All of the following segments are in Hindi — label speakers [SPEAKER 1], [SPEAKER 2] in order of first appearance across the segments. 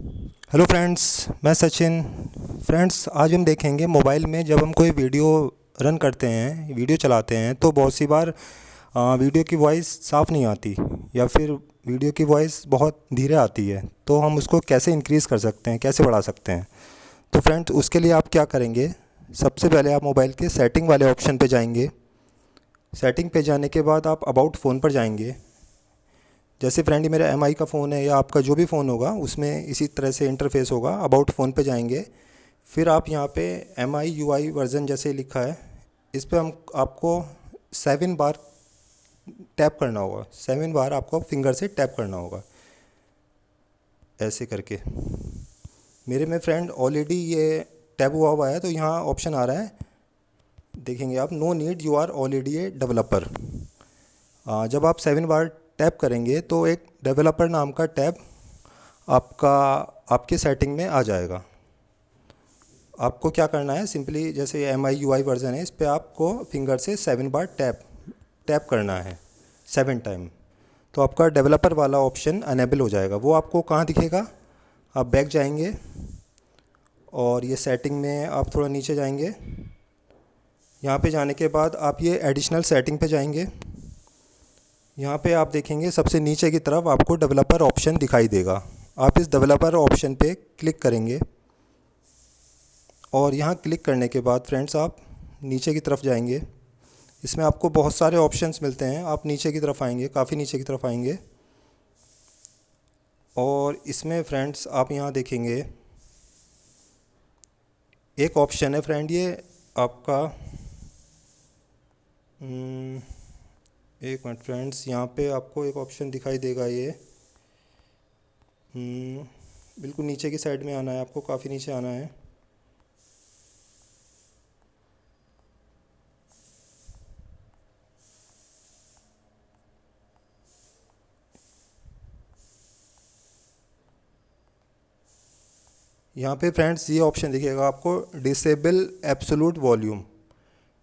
[SPEAKER 1] हेलो फ्रेंड्स मैं सचिन। फ्रेंड्स आज हम देखेंगे मोबाइल में जब हम कोई वीडियो रन करते हैं वीडियो चलाते हैं तो बहुत सी बार वीडियो की वॉइस साफ़ नहीं आती, या फिर वीडियो की वॉइस बहुत धीरे आती है तो हम उसको कैसे इंक्रीज़ कर सकते हैं, कैसे बढ़ा सकते हैं? तो फ्रेंड्स उसके लिए आप क्या करेंगे? सबसे पहले आप मोबाइल के सेटिंग वाले ऑप्शन पर जाएँगे। सेटिंग पे जाने के बाद आप अबाउट फ़ोन पर जाएँगे। जैसे फ्रेंड मेरा MI का फ़ोन है या आपका जो भी फ़ोन होगा, उसमें इसी तरह से इंटरफेस होगा अबाउट फ़ोन पे जाएँगे। फिर आप यहाँ पे M I U I version जैसे लिखा है, इस पर हम, आपको सेवन बार टैप करना होगा। सेवन बार आपको फिंगर से टैप करना होगा। ऐसे करके। मेरे में फ्रेंड ऑलरेडी ये टैप हुआ हुआ है तो यहाँ ऑप्शन आ रहा है। देखेंगे आप no need you are already a developer जब आप सेवन बार टैप करेंगे तो एक डेवलपर नाम का टैब आपका, आपके सेटिंग में आ जाएगा। आपको क्या करना है? सिंपली जैसे M I U I version है, इस पर आपको फिंगर से सेवन बार टैप टैप करना है सेवन टाइम तो आपका डेवलपर वाला ऑप्शन अनेबल हो जाएगा। वो आपको कहाँ दिखेगा? आप बैक जाएँगे और ये सेटिंग में आप थोड़ा नीचे जाएँगे। यहाँ पे जाने के बाद आप ये एडिशनल सेटिंग पे जाएँगे। यहाँ पे आप देखेंगे सबसे नीचे की तरफ़ आपको डेवलपर ऑप्शन दिखाई देगा। आप इस डेवलपर ऑप्शन पे क्लिक करेंगे और यहाँ क्लिक करने के बाद फ्रेंड्स आप नीचे की तरफ़ जाएँगे। इसमें आपको बहुत सारे ऑप्शंस मिलते हैं। आप नीचे की तरफ़ आएँगे काफ़ी नीचे की तरफ़ आएँगे। और इसमें फ्रेंड्स आप यहाँ देखेंगे एक ऑप्शन है फ्रेंड ये आपका हम्म, एक मिनट फ्रेंड्स यहाँ पे आपको एक ऑप्शन दिखाई देगा ये। हम्म, बिल्कुल नीचे की साइड में आना है आपको काफ़ी नीचे आना है। यहाँ पे फ्रेंड्स ये ऑप्शन दिखेगा आपको डिसेबल एब्सोलूट वॉल्यूम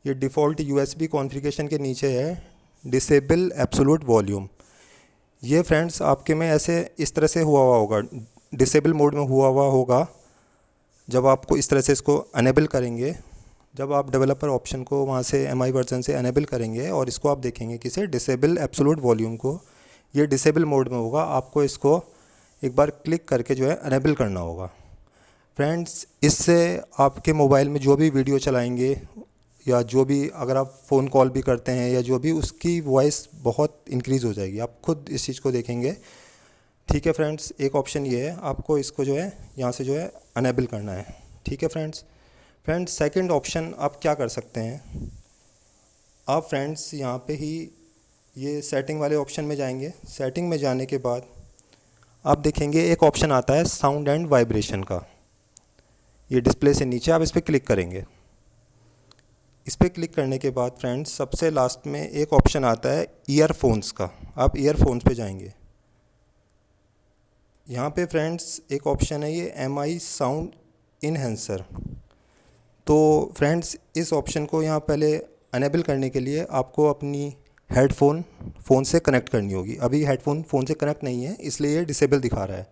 [SPEAKER 1] ये डिफ़ॉल्ट यूएसबी कॉन्फ़िगरेशन के नीचे है। डिसेबल एब्सोलूट वॉल्यूम ये फ्रेंड्स आपके में ऐसे इस तरह से हुआ हुआ होगा। डिसेबल मोड में हुआ हुआ होगा। जब आपको इस तरह से इसको अनेबल करेंगे, जब आप डेवलपर ऑप्शन को वहाँ से एम आई वर्जन से अनेबल करेंगे और इसको आप देखेंगे किसे डिसेबल एब्सोलूट वॉल्यूम को, ये डिसेबल मोड में होगा। आपको इसको एक बार क्लिक करके जो है अनेबल करना होगा। फ्रेंड्स इससे आपके मोबाइल में जो भी वीडियो चलाएँगे या जो भी अगर आप फ़ोन कॉल भी करते हैं या जो भी, उसकी वॉइस बहुत इंक्रीज़ हो जाएगी। आप खुद इस चीज़ को देखेंगे। ठीक है फ्रेंड्स एक ऑप्शन ये है, आपको इसको जो है, यहाँ से जो है अनेबल करना है। ठीक है फ्रेंड्स फ्रेंड्स सेकंड ऑप्शन आप क्या कर सकते हैं? आप फ्रेंड्स यहाँ पे ही ये सेटिंग वाले ऑप्शन में जाएँगे। सेटिंग में जाने के बाद आप देखेंगे, एक ऑप्शन आता है साउंड एंड वाइब्रेशन का। ये डिस्प्ले से नीचे, आप इस पर क्लिक करेंगे। इस पर क्लिक करने के बाद फ्रेंड्स, सबसे लास्ट में एक ऑप्शन आता है ईयरफोन्स का। आप ईयरफोन्स पे जाएँगे। यहाँ पे फ्रेंड्स, एक ऑप्शन है ये एम आई साउंड इनहेंसर तो फ्रेंड्स, इस ऑप्शन को यहाँ पहले अनेबल करने के लिए आपको अपनी हेडफोन फ़ोन से कनेक्ट करनी होगी। अभी हेडफोन फ़ोन से कनेक्ट नहीं है, इसलिए ये डिसेबल दिखा रहा है।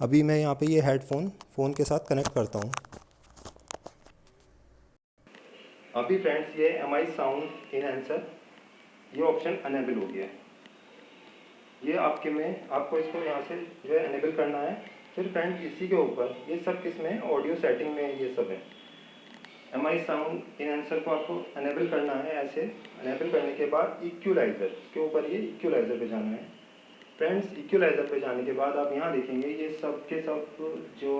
[SPEAKER 1] अभी मैं यहाँ पे ये हेडफोन फ़ोन के साथ कनेक्ट करता हूँ। अभी फ्रेंड्स ये M I sound enhancer ये ऑप्शन अनेबल हो गया है। ये आपके में, आपको इसको यहाँ से जो है अनेबल करना है। फिर फ्रेंड्स इसी के ऊपर, ये सब किसमें ऑडियो सेटिंग में ये सब है। M I sound enhancer को आपको अनेबल करना है ऐसे। अनेबल करने के बाद इक्वलाइज़र के ऊपर ये इक्वलाइज़र पे जाना है। फ्रेंड्स इक्वलाइज़र पे जाने के बाद आप यहाँ देखेंगे, ये सब के सब जो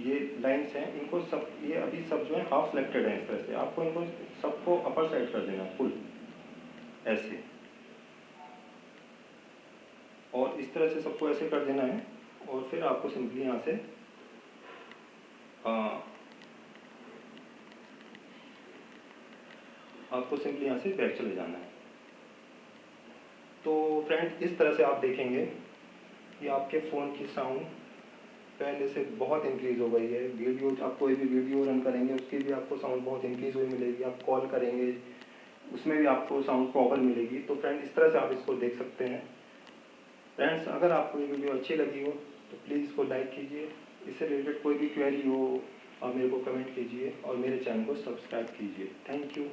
[SPEAKER 1] ये लाइंस हैं इनको सब ये अभी सब जो है हाफ़ सेलेक्टेड है इस तरह से। आपको इनको सबको अपर साइड कर देना फुल ऐसे। और इस तरह से सबको ऐसे कर देना है और फिर आपको सिंपली यहाँ से आ, आपको सिंपली यहाँ से बैक चले जाना है। तो फ्रेंड इस तरह से आप देखेंगे कि आपके फ़ोन की साउंड पहले से बहुत इंक्रीज़ हो गई है। वीडियो आप कोई भी वीडियो रन करेंगे, उसकी भी आपको साउंड बहुत इंक्रीज़ हुई मिलेगी। आप कॉल करेंगे, उसमें भी आपको साउंड प्रॉपर मिलेगी। तो फ्रेंड इस तरह से आप इसको देख सकते हैं। फ्रेंड्स अगर आपको ये वीडियो अच्छी लगी हो तो प्लीज़ इसको लाइक कीजिए। इससे रिलेटेड कोई भी क्वेरी हो, आप मेरे को कमेंट कीजिए और मेरे चैनल को सब्सक्राइब कीजिए। Thank you